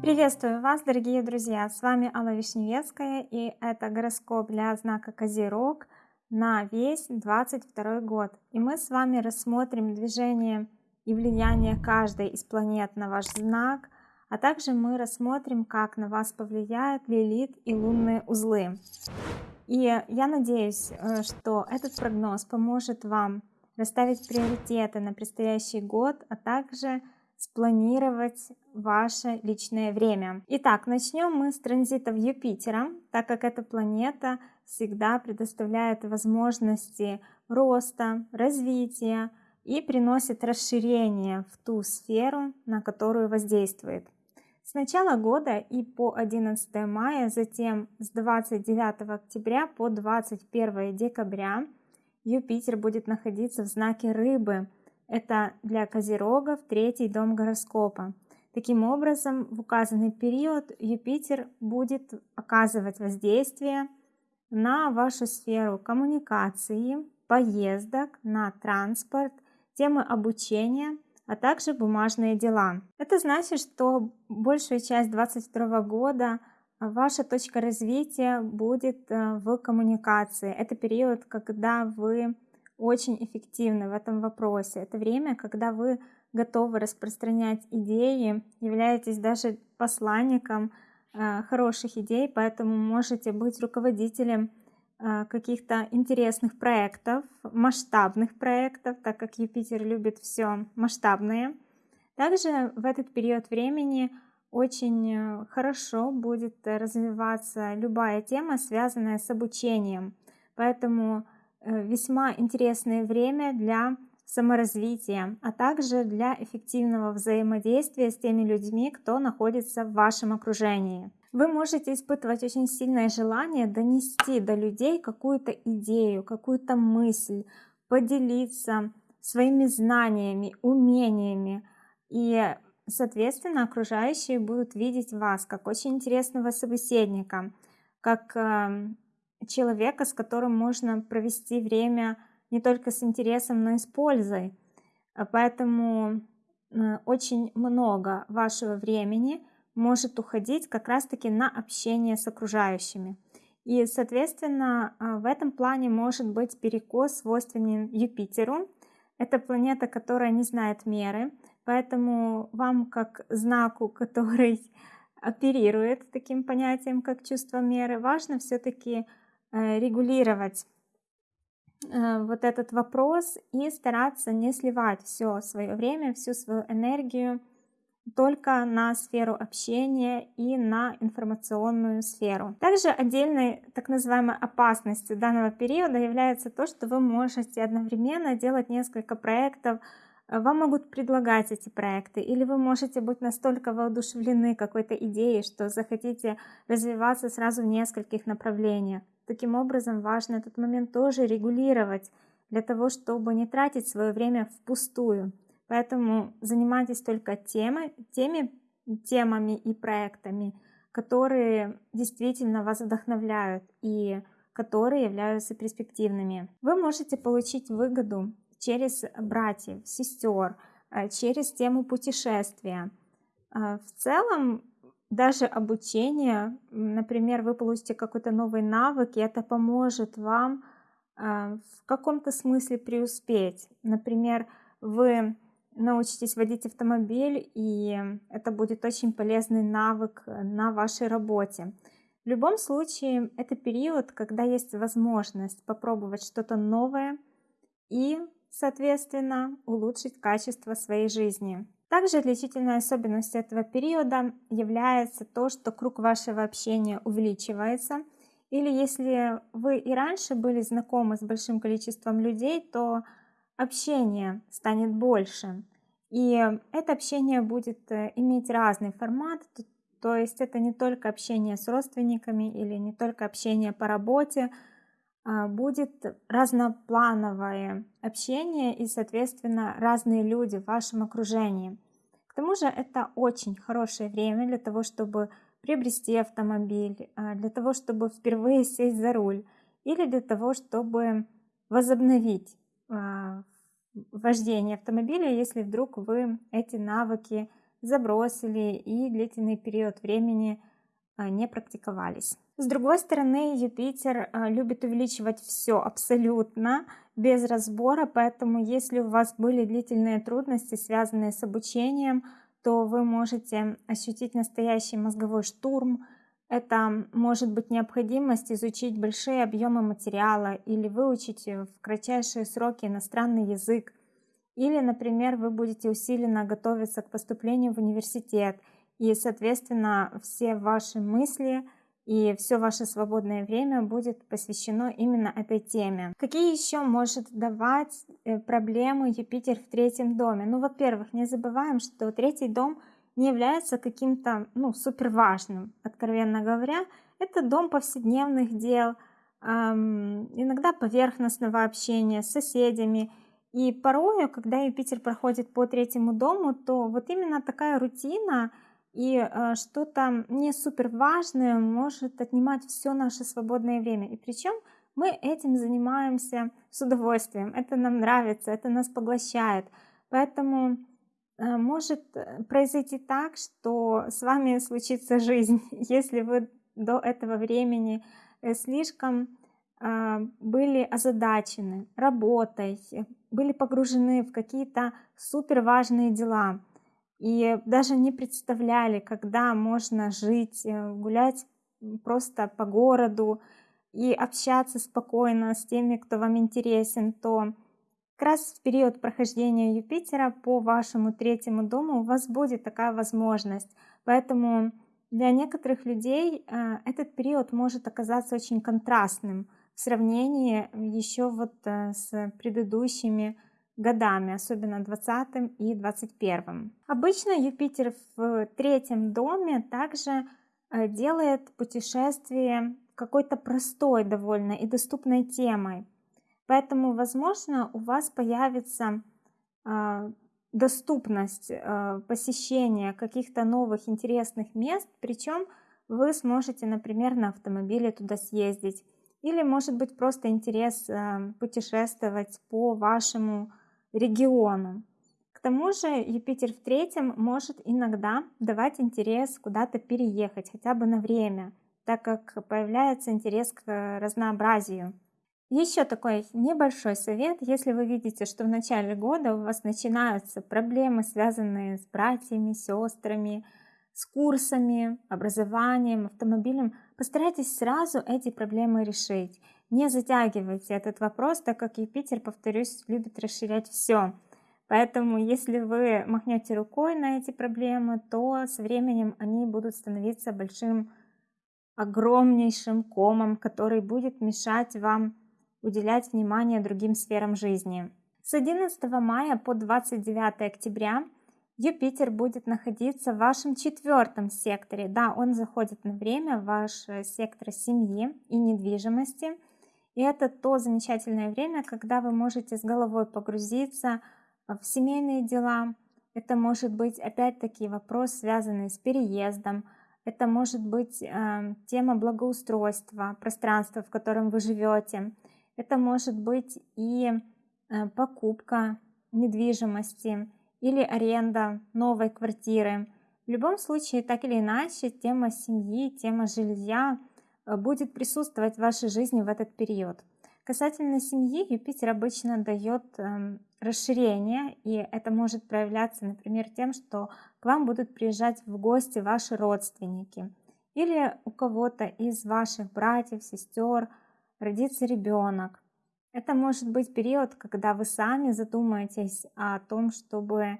Приветствую вас, дорогие друзья! С вами Алла Вишневецкая и это гороскоп для знака Козерог на весь 22 год. И мы с вами рассмотрим движение и влияние каждой из планет на ваш знак, а также мы рассмотрим, как на вас повлияют Лилит и лунные узлы. И я надеюсь, э, что этот прогноз поможет вам расставить приоритеты на предстоящий год, а также спланировать ваше личное время. Итак, начнем мы с транзитов Юпитера, так как эта планета всегда предоставляет возможности роста, развития и приносит расширение в ту сферу, на которую воздействует. С начала года и по 11 мая, затем с 29 октября по 21 декабря Юпитер будет находиться в знаке Рыбы – это для козерогов третий дом гороскопа. Таким образом, в указанный период Юпитер будет оказывать воздействие на вашу сферу коммуникации, поездок, на транспорт, темы обучения, а также бумажные дела. Это значит, что большую часть 2022 года ваша точка развития будет э, в коммуникации. Это период, когда вы очень эффективны в этом вопросе. Это время, когда вы готовы распространять идеи, являетесь даже посланником э, хороших идей, поэтому можете быть руководителем э, каких-то интересных проектов, масштабных проектов, так как Юпитер любит все масштабное. Также в этот период времени очень э, хорошо будет развиваться любая тема, связанная с обучением. Поэтому Э, весьма интересное время для саморазвития, а также для эффективного взаимодействия с теми людьми, кто находится в вашем окружении. Вы можете испытывать очень сильное желание донести до людей какую-то идею, какую-то мысль, поделиться своими знаниями, умениями. И, соответственно, окружающие будут видеть вас как очень интересного собеседника, как эм, человека, с которым можно провести время не только с интересом, но и с пользой. А поэтому э, очень много вашего времени может уходить как раз-таки на общение с окружающими. И, соответственно, а, в этом плане может быть перекос свойственен Юпитеру. Это планета, которая не знает меры, поэтому вам как знаку, который оперирует таким понятием, как чувство меры, важно все-таки Э, регулировать э, вот этот вопрос и стараться не сливать все свое время, всю свою энергию только на сферу общения и на информационную сферу. Также отдельной так называемой опасностью данного периода является то, что вы можете одновременно делать несколько проектов, вам могут предлагать эти проекты, или вы можете быть настолько воодушевлены какой-то идеей, что захотите развиваться сразу в нескольких направлениях. Таким образом, важно этот момент тоже регулировать, для того, чтобы не тратить свое время впустую. Поэтому занимайтесь только темой, теми темами и проектами, которые действительно вас вдохновляют и которые являются перспективными. Вы можете получить выгоду через братьев, сестер, э, через тему путешествия. Э, в целом даже обучение, например, вы получите какой-то новый навык, и это поможет вам а, в каком-то смысле преуспеть. Например, вы научитесь водить автомобиль, и это будет очень полезный навык на вашей работе. В любом случае, это период, когда есть возможность попробовать что-то новое и, соответственно, улучшить качество своей жизни. Также отличительной особенностью этого периода является то, что круг вашего общения увеличивается. Или если вы и раньше были знакомы с большим количеством людей, то общение станет больше. И это общение будет э, иметь разный формат, то есть это не только общение с родственниками или не только общение по работе, будет разноплановое общение и, соответственно, разные люди в вашем окружении. К тому же это очень хорошее время для того, чтобы приобрести автомобиль, а, для того, чтобы впервые сесть за руль или для того, чтобы возобновить а, вождения автомобиля, если вдруг вы эти навыки забросили и длительный период времени а, не практиковались. С другой стороны, Юпитер а, любит увеличивать все абсолютно, без разбора, поэтому если у вас были длительные трудности, связанные с обучением, то вы можете ощутить настоящий мозговой штурм. Это может быть необходимость изучить большие объемы материала или выучить в кратчайшие сроки иностранный язык. Или, например, вы будете усиленно готовиться к поступлению в университет, и, соответственно, все ваши мысли и все ваше свободное время будет посвящено именно этой теме. Какие еще может давать э, проблемы Юпитер в третьем доме? Ну, во-первых, не забываем, что третий дом не является каким-то, ну, супер важным, откровенно говоря. Это дом повседневных дел, эм, иногда поверхностного общения с соседями, и порою, когда Юпитер проходит по третьему дому, то вот именно такая рутина и э, что-то не супер важное может отнимать все наше свободное время. И причем мы этим занимаемся с удовольствием. Это нам нравится, это нас поглощает. Поэтому э, может произойти так, что с вами случится жизнь, если вы до этого времени э, слишком а, были озадачены работой, были погружены в какие-то супер важные дела и даже не представляли, когда можно жить, э, гулять просто по городу и общаться спокойно с теми, кто вам интересен, то как раз в период прохождения Юпитера по вашему третьему дому у вас будет такая возможность. Поэтому для некоторых людей э, этот период может оказаться очень контрастным – в сравнении еще вот э, с предыдущими годами, особенно 20 и 21. Обычно Юпитер в третьем доме также э, делает путешествие какой-то простой довольно и доступной темой. Поэтому, возможно, у вас появится э, доступность посещения каких-то новых интересных мест, причем вы сможете, например, на автомобиле туда съездить или может быть просто интерес э, путешествовать по вашему региону. К тому же Юпитер в третьем может иногда давать интерес куда-то переехать, хотя бы на время, так как появляется интерес к разнообразию. Еще такой небольшой совет, если вы видите, что в начале года у вас начинаются проблемы, связанные с братьями, сестрами, с курсами, образованием, автомобилем, постарайтесь сразу эти проблемы решить. Не затягивайте этот вопрос, так как Юпитер, повторюсь, любит расширять все. Поэтому, если вы махнете рукой на эти проблемы, то с временем они будут становиться большим, огромнейшим комом, который будет мешать вам уделять внимание другим сферам жизни. С 11 мая по 29 октября Юпитер будет находиться в вашем четвертом секторе. Да, он заходит на время в ваш сектор семьи и недвижимости. И это то замечательное время, когда вы можете с головой погрузиться в семейные дела. Это может быть опять-таки вопрос, связанный с переездом. Это может быть э, тема благоустройства, пространства, в котором вы живете. Это может быть и э, покупка недвижимости или аренда новой квартиры. В любом случае, так или иначе, тема семьи, тема жилья будет присутствовать в вашей жизни в этот период. Касательно семьи, Юпитер обычно дает э, расширение, и это может проявляться, например, тем, что к вам будут приезжать в гости ваши родственники, или у кого-то из ваших братьев, сестер родится ребенок, это может быть период, когда вы сами задумаетесь о том, чтобы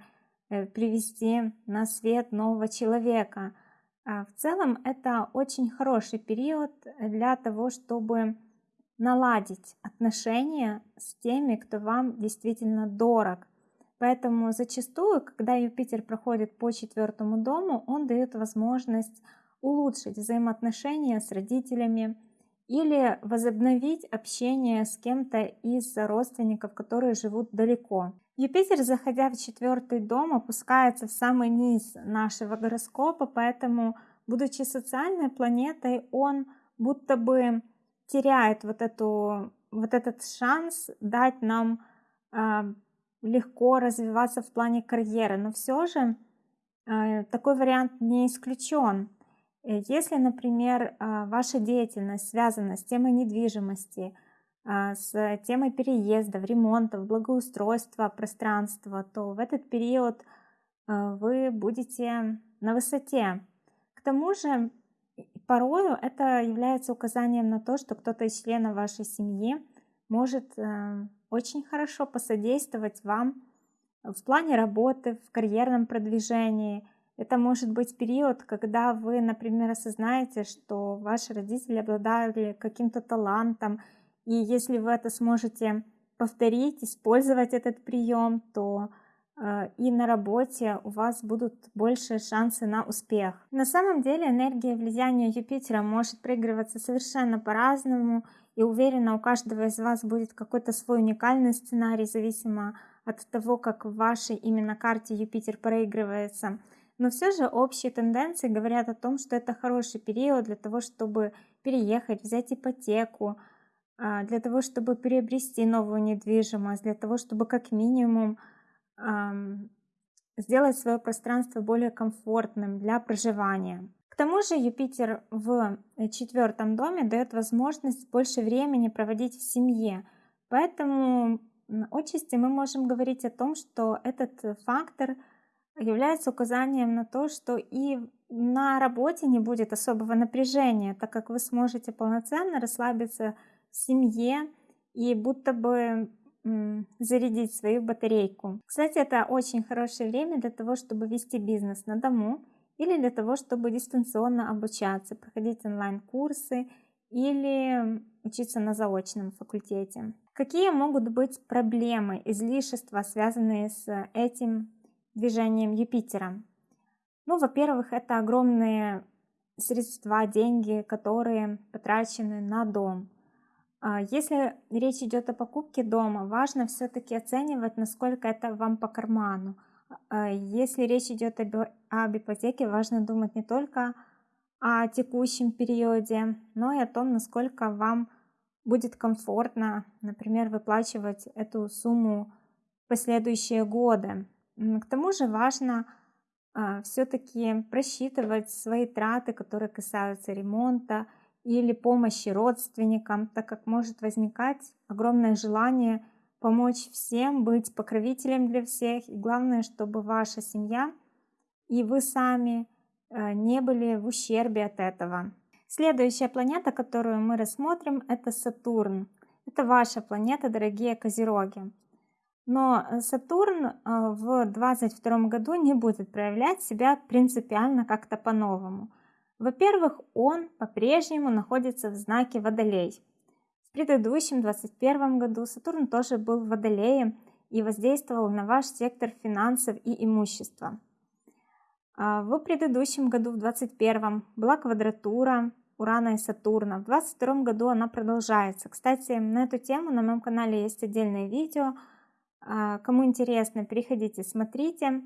э, привести на свет нового человека. А в целом это очень хороший период для того, чтобы наладить отношения с теми, кто вам действительно дорог. Поэтому зачастую, когда Юпитер проходит по четвертому дому, он дает возможность улучшить взаимоотношения с родителями, или возобновить общение с кем-то из родственников, которые живут далеко. Юпитер, заходя в четвертый дом, опускается в самый низ нашего гороскопа, поэтому, будучи социальной планетой, он будто бы теряет вот, эту, вот этот шанс дать нам э, легко развиваться в плане карьеры, но все же э, такой вариант не исключен. Если, например, э, ваша деятельность связана с темой недвижимости, с темой переездов, ремонтов, благоустройства пространства, то в этот период вы будете на высоте. К тому же, порою это является указанием на то, что кто-то из членов вашей семьи может очень хорошо посодействовать вам в плане работы, в карьерном продвижении. Это может быть период, когда вы, например, осознаете, что ваши родители обладали каким-то талантом, и если вы это сможете повторить, использовать этот прием, то э, и на работе у вас будут больше шансы на успех. На самом деле энергия влияния Юпитера может проигрываться совершенно по-разному, и уверена, у каждого из вас будет какой-то свой уникальный сценарий, зависимо от того, как в вашей именно карте Юпитер проигрывается. Но все же общие тенденции говорят о том, что это хороший период для того, чтобы переехать, взять ипотеку, для того, чтобы приобрести новую недвижимость, для того, чтобы как минимум сделать свое пространство более комфортным для проживания тому же Юпитер в четвертом доме дает возможность больше времени проводить в семье. Поэтому отчасти мы можем говорить о том, что этот фактор является указанием на то, что и на работе не будет особого напряжения, так как вы сможете полноценно расслабиться семье и будто бы зарядить свою батарейку. Кстати, это очень хорошее время для того, чтобы вести бизнес на дому или для того, чтобы дистанционно обучаться, проходить онлайн-курсы или учиться на заочном факультете. Какие могут быть проблемы, излишества, связанные с этим движением Юпитера? Ну, во-первых, это огромные средства, деньги, которые потрачены на дом. А если речь идет о покупке дома, важно все-таки оценивать, насколько это вам по карману. А, если речь идет об, ипотеке, важно думать не только о текущем периоде, но и о том, насколько вам будет комфортно, например, выплачивать эту сумму в последующие годы. К тому же важно а, все-таки просчитывать свои траты, которые касаются ремонта или помощи родственникам, так как может возникать огромное желание – помочь всем, быть покровителем для всех. И главное, чтобы ваша семья и вы сами э, не были в ущербе от этого. Следующая планета, которую мы рассмотрим, это Сатурн. Это ваша планета, дорогие козероги. Но Сатурн э, в 2022 году не будет проявлять себя принципиально как-то по-новому. Во-первых, он по-прежнему находится в знаке Водолей. В предыдущем 2021 году Сатурн тоже был в Водолее и воздействовал на ваш сектор финансов и имущества. А, в предыдущем году, в 2021, была квадратура Урана и Сатурна. В 2022 году она продолжается. Кстати, на эту тему на моем канале есть отдельное видео. А, кому интересно, переходите, смотрите.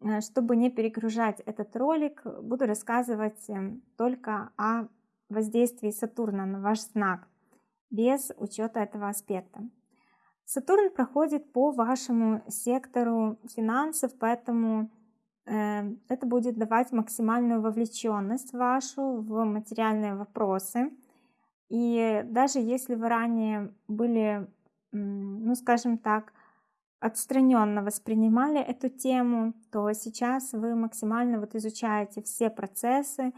А, чтобы не перегружать этот ролик, буду рассказывать эм, только о воздействии Сатурна на ваш знак без учета этого аспекта. Сатурн проходит по вашему сектору финансов, поэтому э, это будет давать максимальную вовлеченность вашу в материальные вопросы. И даже если вы ранее были, ну скажем так, отстраненно воспринимали эту тему, то сейчас вы максимально вот изучаете все процессы,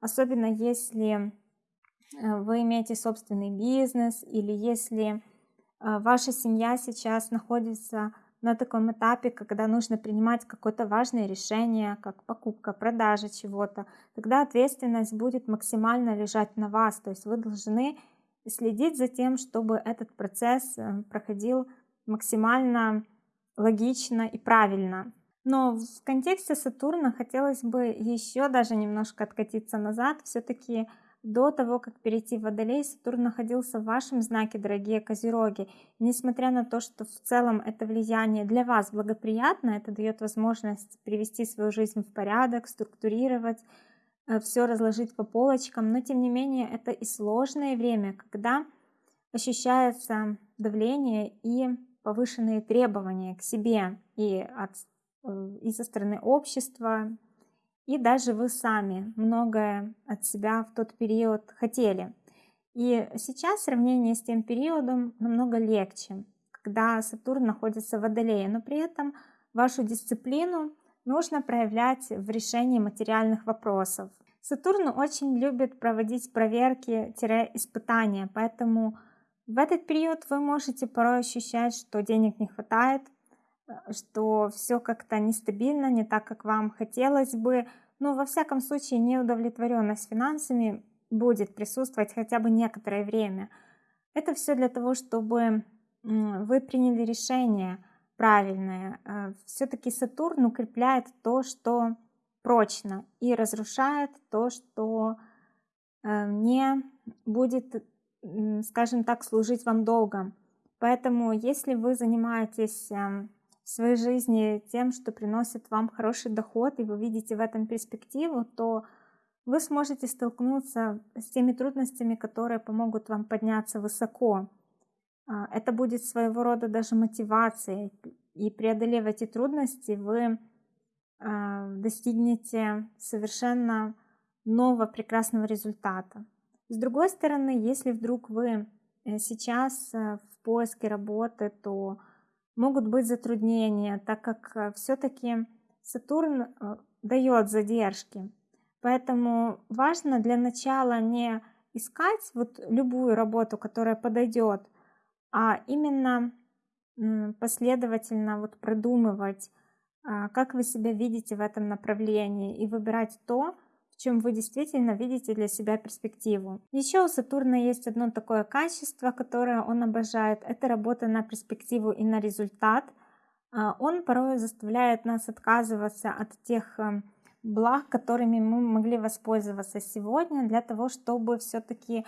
особенно если Э, вы имеете собственный бизнес или если э, ваша семья сейчас находится на таком этапе, когда нужно принимать какое-то важное решение, как покупка, продажа чего-то, тогда ответственность будет максимально лежать на вас. То есть вы должны следить за тем, чтобы этот процесс э, проходил максимально логично и правильно. Но в контексте Сатурна хотелось бы еще даже немножко откатиться назад. Все-таки до того, как перейти в Водолей, Сатурн находился в вашем знаке, дорогие Козероги. Несмотря на то, что в целом это влияние для вас благоприятно, это дает возможность привести свою жизнь в порядок, структурировать, э, все разложить по полочкам, но тем не менее это и сложное время, когда ощущается давление и повышенные требования к себе и, от, э, и со стороны общества, и даже вы сами многое от себя в тот период хотели. И сейчас в сравнении с тем периодом намного легче, когда Сатурн находится в Водолее, но при этом вашу дисциплину нужно проявлять в решении материальных вопросов. Сатурн очень любит проводить проверки-испытания, поэтому в этот период вы можете порой ощущать, что денег не хватает, что все как-то нестабильно, не так, как вам хотелось бы. Но во всяком случае неудовлетворенность финансами будет присутствовать хотя бы некоторое время. Это все для того, чтобы вы приняли решение правильное. Э, Все-таки Сатурн укрепляет то, что прочно, и разрушает то, что э, не будет, скажем так, служить вам долго. Поэтому, если вы занимаетесь эм, в своей жизни тем, что приносит вам хороший доход, и вы видите в этом перспективу, то вы сможете столкнуться с теми трудностями, которые помогут вам подняться высоко. А, это будет своего рода даже мотивацией, и преодолев эти трудности, вы а, достигнете совершенно нового прекрасного результата. С другой стороны, если вдруг вы э, сейчас э, в поиске работы, то могут быть затруднения, так как э, все-таки Сатурн дает задержки. Поэтому важно для начала не искать вот любую работу, которая подойдет, а именно последовательно вот продумывать, а, как вы себя видите в этом направлении и выбирать то, в чем вы действительно видите для себя перспективу. Еще у Сатурна есть одно такое качество, которое он обожает. Это работа на перспективу и на результат. А, он порой заставляет нас отказываться от тех эм, благ, которыми мы могли воспользоваться сегодня, для того, чтобы все-таки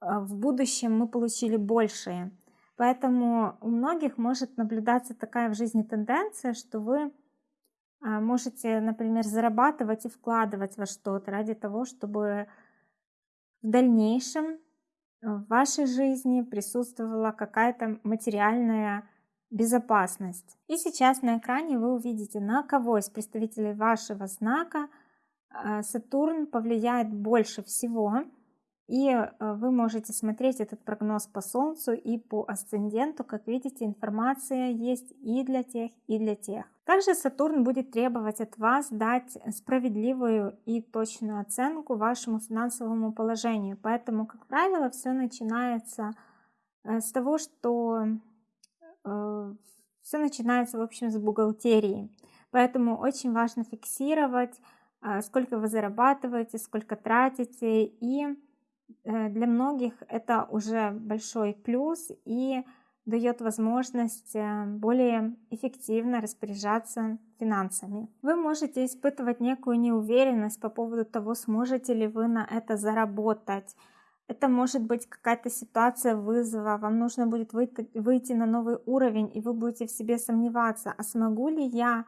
а, в будущем мы получили большее. Поэтому у многих может наблюдаться такая в жизни тенденция, что вы можете, например, зарабатывать и вкладывать во что-то ради того, чтобы в дальнейшем в вашей жизни присутствовала какая-то материальная безопасность. И сейчас на экране вы увидите, на кого из представителей вашего знака а, Сатурн повлияет больше всего. И э, вы можете смотреть этот прогноз по Солнцу и по асценденту. Как видите, информация есть и для тех, и для тех. Также Сатурн будет требовать от вас дать справедливую и точную оценку вашему финансовому положению. Поэтому, как правило, все начинается э, с того, что э, все начинается, в общем, с бухгалтерии. Поэтому очень важно фиксировать, сколько вы зарабатываете, сколько тратите и Э, для многих это уже большой плюс и дает возможность э, более эффективно распоряжаться финансами. Вы можете испытывать некую неуверенность по поводу того, сможете ли вы на это заработать. Это может быть какая-то ситуация вызова, вам нужно будет выйти на новый уровень, и вы будете в себе сомневаться, а смогу ли я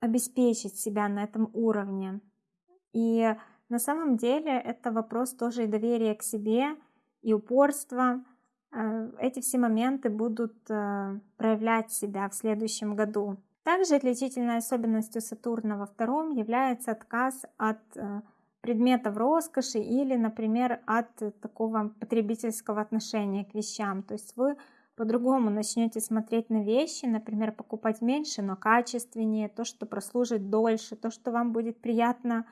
обеспечить себя на этом уровне. И на самом деле это вопрос тоже и доверия к себе, и упорства. Э, эти все моменты будут э, проявлять себя в следующем году. Также отличительной особенностью Сатурна во втором является отказ от э, предметов роскоши или, например, от такого потребительского отношения к вещам. То есть вы по-другому начнете смотреть на вещи, например, покупать меньше, но качественнее, то, что прослужит дольше, то, что вам будет приятно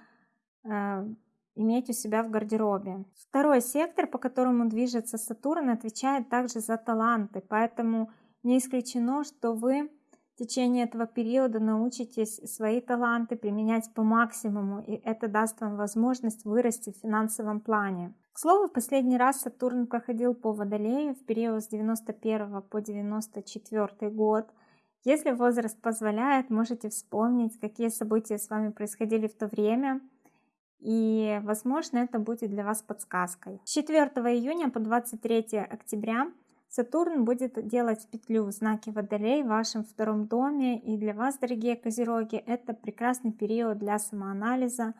иметь у себя в гардеробе. Второй сектор, по которому движется Сатурн, отвечает также за таланты, поэтому не исключено, что вы в течение этого периода научитесь свои таланты применять по максимуму, и это даст вам возможность вырасти в финансовом плане. К слову, в последний раз Сатурн проходил по Водолею в период с 91 по 94 год. Если возраст позволяет, можете вспомнить, какие события с вами происходили в то время – и, возможно, это будет для вас подсказкой. С 4 июня по 23 октября Сатурн будет делать петлю в знаке Водолей в вашем втором доме. И для вас, дорогие козероги, это прекрасный период для самоанализа,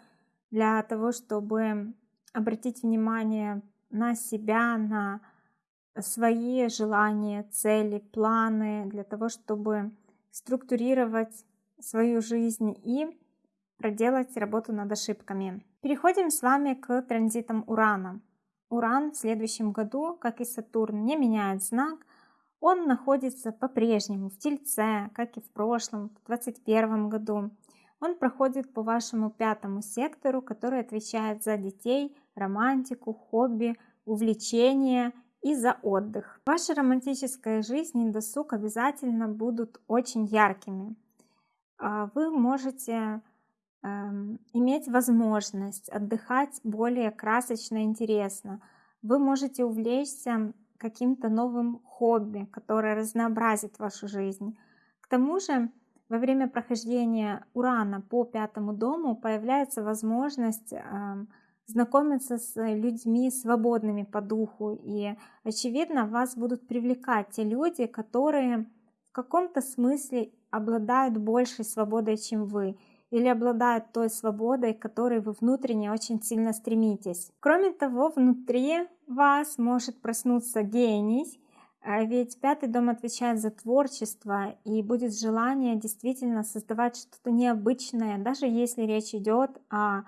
для того, чтобы обратить внимание на себя, на свои желания, цели, планы для того, чтобы структурировать свою жизнь и проделать работу над ошибками. Переходим с вами к транзитам Урана. Уран в следующем году, как и Сатурн, не меняет знак, он находится по-прежнему в Тельце, как и в прошлом, в 2021 году. Он проходит по вашему пятому сектору, который отвечает за детей, романтику, хобби, увлечения и за отдых. Ваша романтическая жизнь и досуг обязательно будут очень яркими. А, вы можете иметь возможность отдыхать более красочно интересно. Вы можете увлечься каким-то новым хобби, которое разнообразит вашу жизнь. К тому же, во время прохождения Урана по пятому дому появляется возможность э, знакомиться с людьми свободными по духу. И, очевидно, вас будут привлекать те люди, которые в каком-то смысле обладают большей свободой, чем вы или обладают той свободой, к которой вы внутренне очень сильно стремитесь. Кроме того, внутри вас может проснуться гений, а ведь пятый дом отвечает за творчество, и будет желание действительно создавать что-то необычное, даже если речь идет о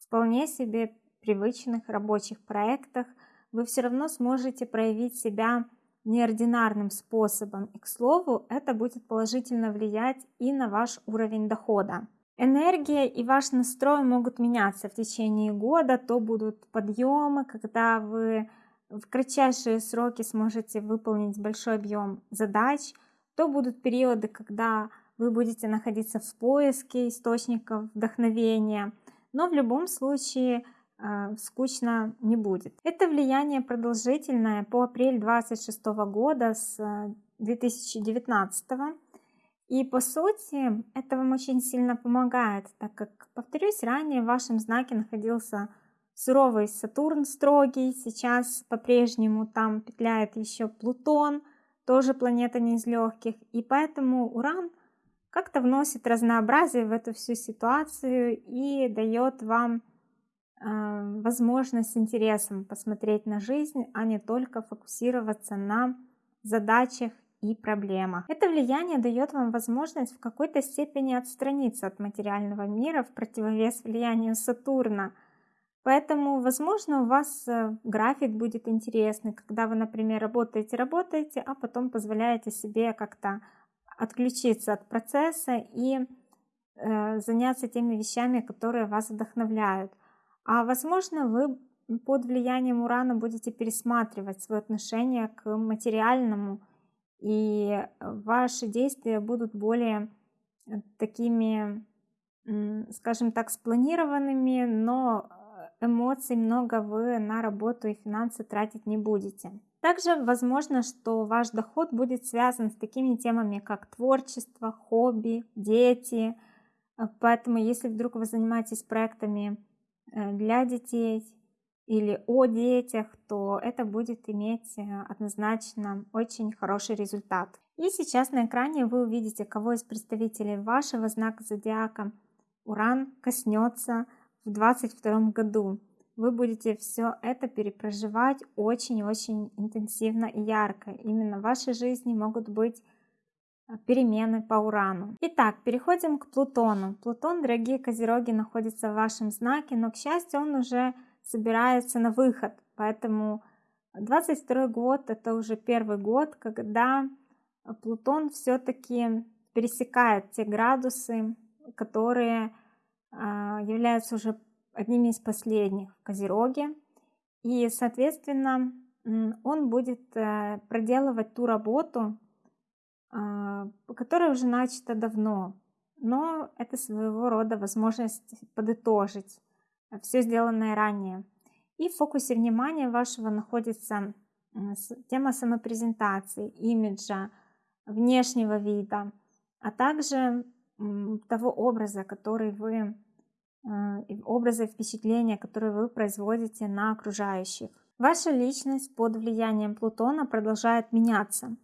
вполне себе привычных рабочих проектах, вы все равно сможете проявить себя неординарным способом. И, к слову, это будет положительно влиять и на ваш уровень дохода. Энергия и ваш настрой могут меняться. В течение года, то будут подъемы, когда вы в кратчайшие сроки сможете выполнить большой объем задач, то будут периоды, когда вы будете находиться в поиске источников вдохновения, но в любом случае э, скучно не будет. Это влияние продолжительное. По апрель 26 года с 2019 э, и по сути, это вам очень сильно помогает, так как, повторюсь, ранее в вашем знаке находился суровый Сатурн строгий, сейчас по-прежнему там петляет еще Плутон, тоже планета не из легких, и поэтому Уран как-то вносит разнообразие в эту всю ситуацию и дает вам э, возможность с интересом посмотреть на жизнь, а не только фокусироваться на задачах и проблемах. Это влияние дает вам возможность в какой-то степени отстраниться от материального мира в противовес влиянию Сатурна. Поэтому, возможно, у вас э, график будет интересный, когда вы, например, работаете, работаете, а потом позволяете себе как-то отключиться от процесса и э, заняться теми вещами, которые вас вдохновляют. А возможно, вы под влиянием Урана будете пересматривать свое отношение к материальному и ваши действия будут более э, такими, скажем так, спланированными, но э, эмоций много вы на работу и финансы тратить не будете. Также возможно, что ваш доход будет связан с такими темами, как творчество, хобби, дети. Э, поэтому, если вдруг вы занимаетесь проектами для детей, или о детях, то это будет иметь э, однозначно очень хороший результат. И сейчас на экране вы увидите, кого из представителей вашего знака зодиака Уран коснется в 2022 году. Вы будете все это перепроживать очень-очень интенсивно и ярко. Именно в вашей жизни могут быть э, перемены по Урану. Итак, переходим к Плутону. Плутон, дорогие козероги, находится в вашем знаке, но, к счастью, он уже собирается на выход. Поэтому 22 год это уже первый год, когда Плутон все-таки пересекает те градусы, которые а, являются уже одними из последних в Козероге. И, соответственно, он будет э, проделывать ту работу, а, которая уже начата давно. Но это своего рода возможность подытожить все сделанное ранее. И в фокусе внимания вашего находится тема самопрезентации, имиджа, внешнего вида, а также того образа, который вы, э, образа и впечатления, которые вы производите на окружающих. Ваша личность под влиянием Плутона продолжает меняться.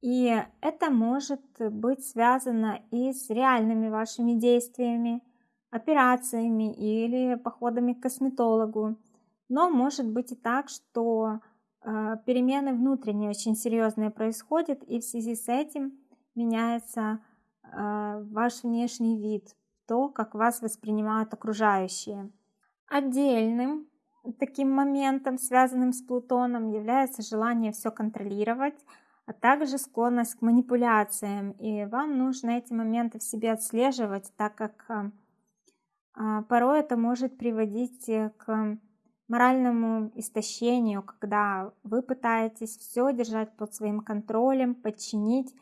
И это может быть связано и с реальными вашими действиями, операциями или походами к косметологу. Но может быть и так, что э, перемены внутренние очень серьезные происходят, и в связи с этим меняется э, ваш внешний вид, то, как вас воспринимают окружающие. Отдельным таким моментом, связанным с Плутоном, является желание все контролировать, а также склонность к манипуляциям. И вам нужно эти моменты в себе отслеживать, так как э, порой это может приводить э, к моральному истощению, когда вы пытаетесь все держать под своим контролем, подчинить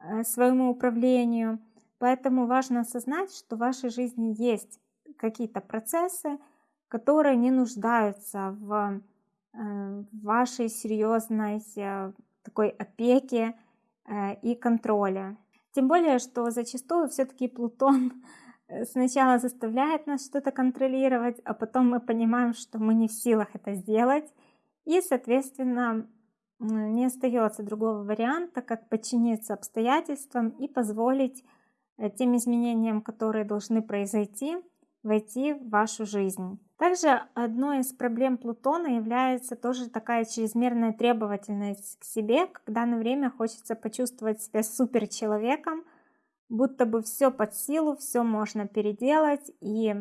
э, своему управлению. Поэтому важно осознать, что в вашей жизни есть какие-то процессы, которые не нуждаются в э, вашей серьезной такой опеке и контроле. Тем более, что зачастую все-таки Плутон сначала заставляет нас что-то контролировать, а потом мы понимаем, что мы не в силах это сделать. И, соответственно, не остается другого варианта, как подчиниться обстоятельствам и позволить э, тем изменениям, которые должны произойти, войти в вашу жизнь. Также одной из проблем Плутона является тоже такая чрезмерная требовательность к себе, когда на время хочется почувствовать себя суперчеловеком, будто бы все под силу, все можно переделать, и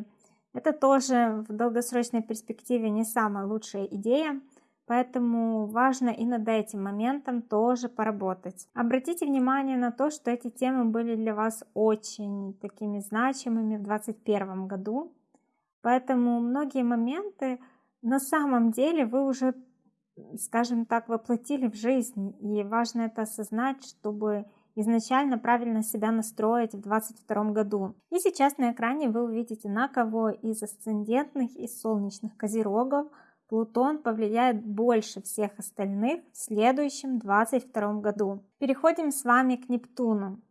это тоже в долгосрочной перспективе не самая лучшая идея, поэтому важно и над этим моментом тоже поработать. Обратите внимание на то, что эти темы были для вас очень такими значимыми в 2021 году, поэтому многие моменты на самом деле вы уже, скажем так, воплотили в жизнь, и важно это осознать, чтобы изначально правильно себя настроить в 2022 году. И сейчас на экране вы увидите, на кого из асцендентных и солнечных козерогов Плутон повлияет больше всех остальных в следующем 2022 году. Переходим с вами к Нептуну.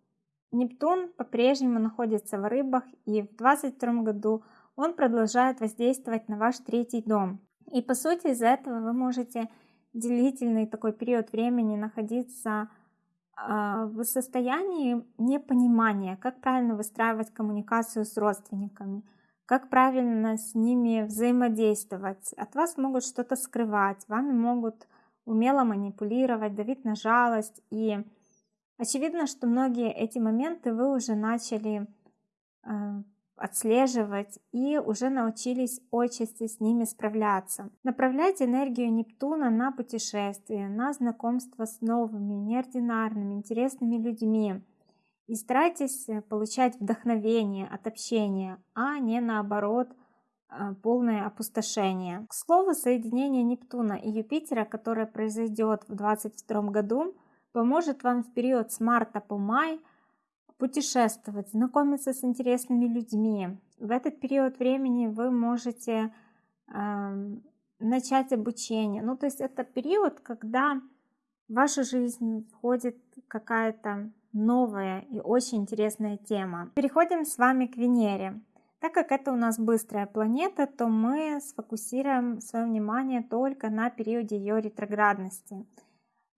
Нептун по-прежнему находится в рыбах и в 2022 году он продолжает воздействовать на ваш третий дом. И по сути из-за этого вы можете длительный такой период времени находиться в состоянии непонимания, как правильно выстраивать коммуникацию с родственниками, как правильно с ними взаимодействовать. От вас могут что-то скрывать, вами могут умело манипулировать, давить на жалость. И очевидно, что многие эти моменты вы уже начали а, отслеживать и уже научились отчасти с ними справляться. Направляйте энергию Нептуна на путешествия, на знакомство с новыми, неординарными, интересными людьми. И старайтесь э, получать вдохновение от общения, а не наоборот э, полное опустошение. К слову, соединение Нептуна и Юпитера, которое произойдет в 2022 году, поможет вам в период с марта по май – путешествовать, знакомиться с интересными людьми. В этот период времени вы можете э, начать обучение. Ну, то есть это период, когда в вашу жизнь входит какая-то новая и очень интересная тема. Переходим с вами к Венере. Так как это у нас быстрая планета, то мы сфокусируем свое внимание только на периоде ее ретроградности.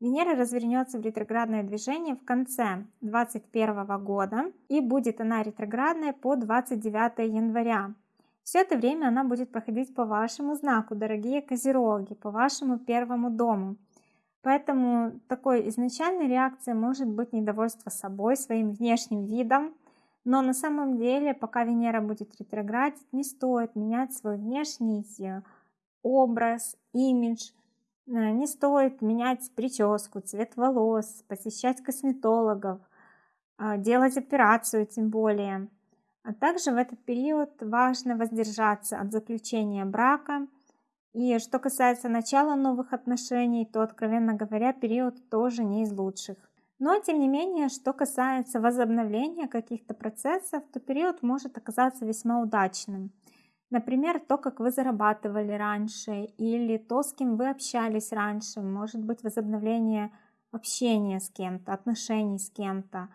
Венера развернется в ретроградное движение в конце 2021 года и будет она ретроградная по 29 января. Все это время она будет проходить по вашему знаку, дорогие козероги, по вашему первому дому. Поэтому такой изначальной реакцией может быть недовольство собой, своим внешним видом, но на самом деле, пока Венера будет ретроградить, не стоит менять свой внешний образ, имидж – Э, не стоит менять прическу, цвет волос, посещать косметологов, а, делать операцию тем более. А также в этот период важно воздержаться от заключения брака. И что касается начала новых отношений, то, откровенно говоря, период тоже не из лучших. Но, тем не менее, что касается возобновления каких-то процессов, то период может оказаться весьма удачным – Например, то, как вы зарабатывали раньше, или то, с кем вы общались раньше, может быть возобновление общения с кем-то, отношений с кем-то.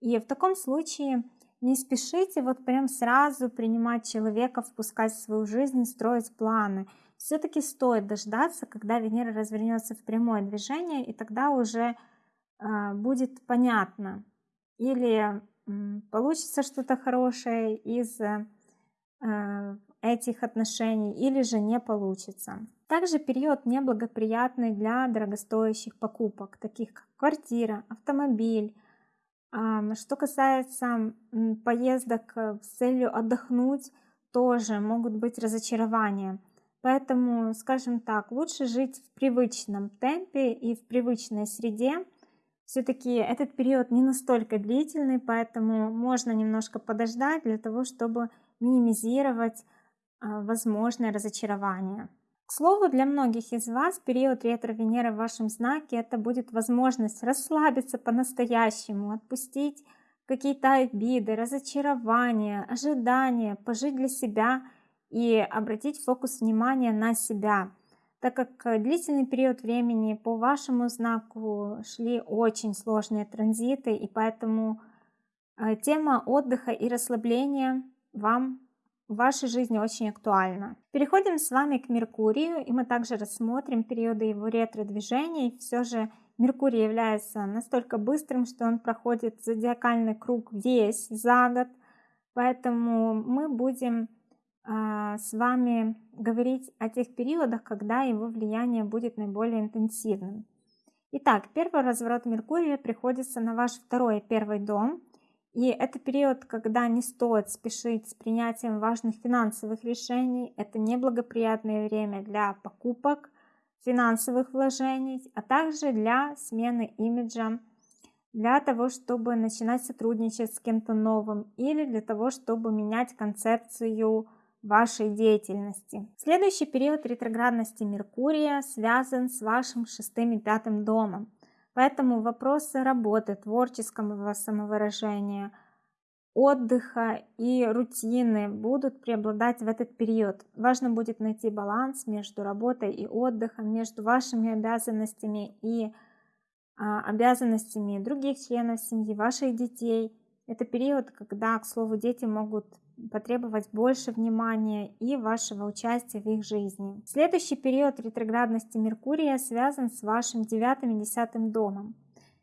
И в таком случае не спешите вот прям сразу принимать человека, впускать в свою жизнь, строить планы. Все-таки стоит дождаться, когда Венера развернется в прямое движение, и тогда уже э, будет понятно. Или э, получится что-то хорошее из э, этих отношений или же не получится. Также период неблагоприятный для дорогостоящих покупок, таких как квартира, автомобиль. Что касается поездок э, с целью отдохнуть, тоже могут быть разочарования. Поэтому, скажем так, лучше жить в привычном темпе и в привычной среде, все-таки этот период не настолько длительный, поэтому можно немножко подождать для того, чтобы минимизировать возможное разочарование. К слову, для многих из вас период ретро-Венеры в вашем знаке это будет возможность расслабиться по-настоящему, отпустить какие-то обиды, разочарования, ожидания, пожить для себя и обратить фокус внимания на себя так как длительный период времени по вашему знаку шли очень сложные транзиты, и поэтому э, тема отдыха и расслабления вам в вашей жизни очень актуальна. Переходим с вами к Меркурию, и мы также рассмотрим периоды его ретро-движений. Все же Меркурий является настолько быстрым, что он проходит зодиакальный круг весь за год, поэтому мы будем а, с вами говорить о тех периодах, когда его влияние будет наиболее интенсивным. Итак, первый разворот Меркурия приходится на ваш второй первый дом. И это период, когда не стоит спешить с принятием важных финансовых решений. Это неблагоприятное время для покупок, финансовых вложений, а также для смены имиджа, для того, чтобы начинать сотрудничать с кем-то новым или для того, чтобы менять концепцию вашей деятельности. Следующий период ретроградности Меркурия связан с вашим шестым и пятым домом. Поэтому вопросы работы, творческого самовыражения, отдыха и рутины будут преобладать в этот период. Важно будет найти баланс между работой и отдыхом, между вашими обязанностями и а, обязанностями других членов семьи, ваших детей. Это период, когда, к слову, дети могут потребовать больше внимания и вашего участия в их жизни. Следующий период ретроградности Меркурия связан с вашим девятым и десятым домом.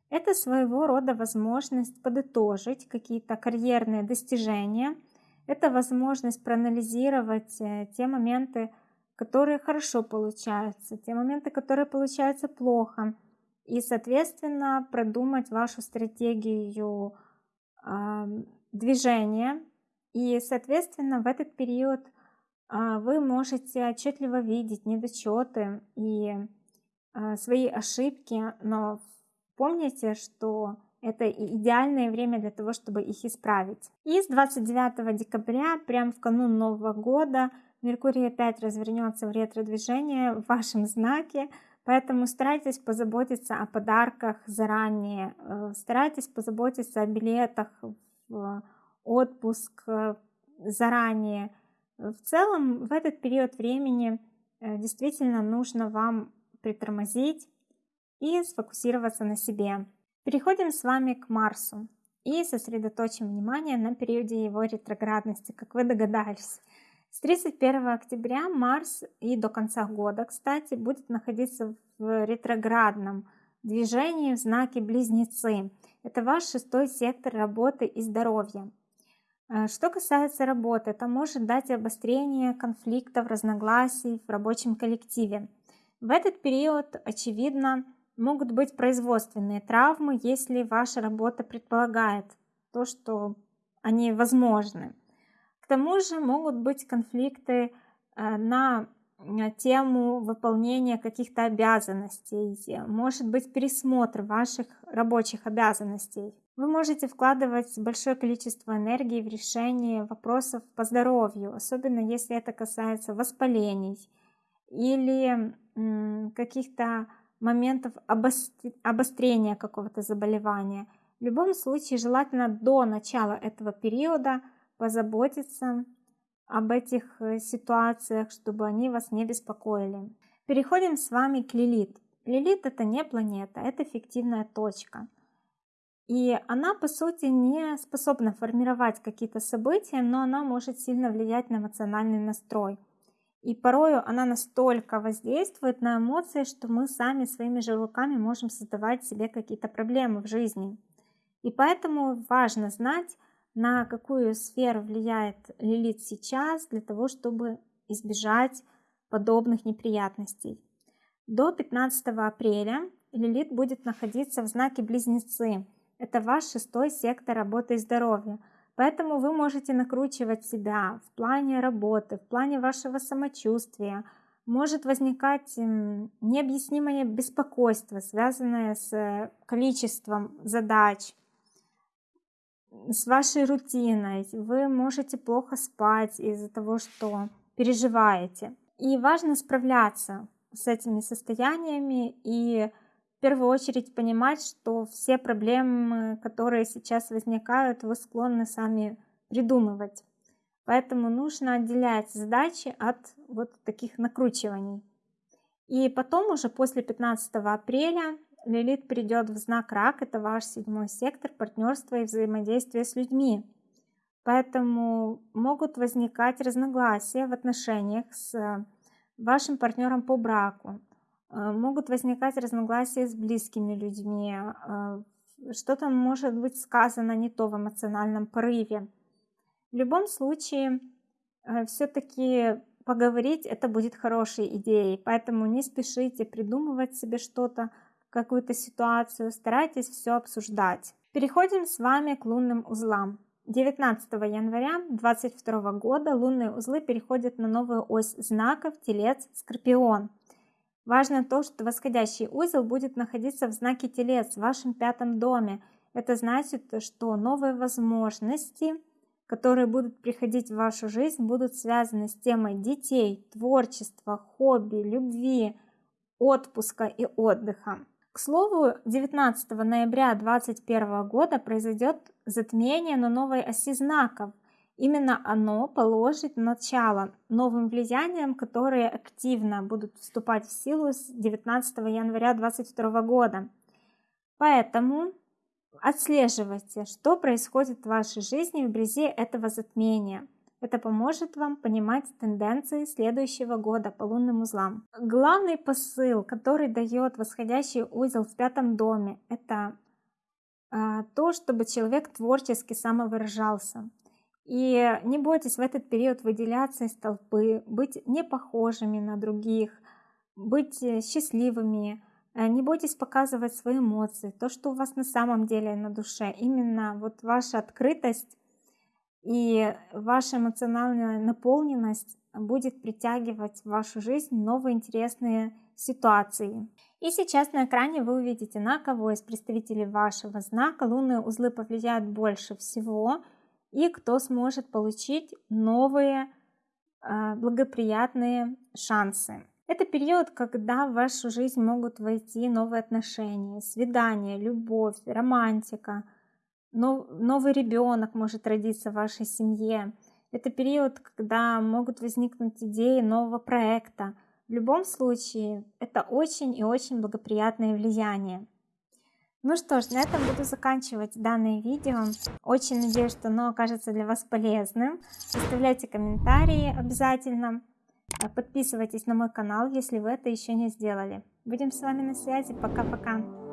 Это своего рода возможность подытожить какие-то карьерные достижения. Это возможность проанализировать э, те моменты, которые хорошо получаются, те моменты, которые получаются плохо. И, соответственно, продумать вашу стратегию э, движения и, соответственно, в этот период а, вы можете отчетливо видеть недочеты и а, свои ошибки, но помните, что это идеальное время для того, чтобы их исправить. И с 29 декабря, прямо в канун Нового года, Меркурий опять развернется в ретро-движение в вашем знаке, поэтому старайтесь позаботиться о подарках заранее, э, старайтесь позаботиться о билетах в отпуск э, заранее. В целом, в этот период времени э, действительно нужно вам притормозить и сфокусироваться на себе. Переходим с вами к Марсу и сосредоточим внимание на периоде его ретроградности, как вы догадались. С 31 октября Марс и до конца года, кстати, будет находиться в ретроградном движении в знаке Близнецы. Это ваш шестой сектор работы и здоровья. Э, что касается работы, это может дать обострение конфликтов, разногласий в рабочем коллективе. В этот период, очевидно, могут быть производственные травмы, если ваша работа предполагает то, что они возможны. К тому же могут быть конфликты э, на тему выполнения каких-то обязанностей, может быть пересмотр ваших рабочих обязанностей. Вы можете вкладывать большое количество энергии в решение вопросов по здоровью, особенно если это касается воспалений или каких-то моментов обострения какого-то заболевания. В любом случае желательно до начала этого периода позаботиться об этих э, ситуациях, чтобы они вас не беспокоили. Переходим с вами к Лилит. Лилит это не планета, это фиктивная точка. И она, по сути, не способна формировать какие-то события, но она может сильно влиять на эмоциональный настрой. И порою она настолько воздействует на эмоции, что мы сами своими же руками можем создавать себе какие-то проблемы в жизни. И поэтому важно знать, на какую сферу влияет Лилит сейчас, для того, чтобы избежать подобных неприятностей. До 15 апреля Лилит будет находиться в знаке Близнецы. Это ваш шестой сектор работы и здоровья. Поэтому вы можете накручивать себя в плане работы, в плане вашего самочувствия. Может возникать необъяснимое беспокойство, связанное с количеством задач, с вашей рутиной. Вы можете плохо спать из-за того, что переживаете. И важно справляться с этими состояниями и в первую очередь понимать, что все проблемы, которые сейчас возникают, вы склонны сами придумывать. Поэтому нужно отделять задачи от вот таких накручиваний. И потом уже после 15 апреля Лилит придет в знак Рак, это ваш седьмой сектор партнерства и взаимодействия с людьми. Поэтому могут возникать разногласия в отношениях с вашим партнером по браку. Э, могут возникать разногласия с близкими людьми, э, что-то может быть сказано не то в эмоциональном порыве. В любом случае, э, все-таки поговорить это будет хорошей идеей, поэтому не спешите придумывать себе что-то, какую-то ситуацию, старайтесь все обсуждать. Переходим с вами к лунным узлам. 19 января 2022 года лунные узлы переходят на новую ось знаков Телец Скорпион. Важно то, что восходящий узел будет находиться в знаке Телец в вашем пятом доме. Это значит, что новые возможности, которые будут приходить в вашу жизнь, будут связаны с темой детей, творчества, хобби, любви, отпуска и отдыха. К слову, 19 ноября 2021 года произойдет затмение на новой оси знаков – Именно оно положит начало новым влияниям, которые активно будут вступать в силу с 19 января 2022 года. Поэтому отслеживайте, что происходит в вашей жизни вблизи этого затмения. Это поможет вам понимать тенденции следующего года по лунным узлам. Главный посыл, который дает восходящий узел в пятом доме, это а, то, чтобы человек творчески самовыражался. И не бойтесь в этот период выделяться из толпы, быть не похожими на других, быть э, счастливыми. Э, не бойтесь показывать свои эмоции, то, что у вас на самом деле на душе. Именно вот ваша открытость и ваша эмоциональная наполненность будет притягивать в вашу жизнь новые интересные ситуации. И сейчас на экране вы увидите, на кого из представителей вашего знака лунные узлы повлияют больше всего – и кто сможет получить новые а, благоприятные шансы. Это период, когда в вашу жизнь могут войти новые отношения, свидания, любовь, романтика, новый ребенок может родиться в вашей семье. Это период, когда могут возникнуть идеи нового проекта. В любом случае, это очень и очень благоприятное влияние. Ну что ж, на этом буду заканчивать данное видео. Очень надеюсь, что оно окажется для вас полезным. Оставляйте комментарии обязательно. Подписывайтесь на мой канал, если вы это еще не сделали. Будем с вами на связи. Пока-пока.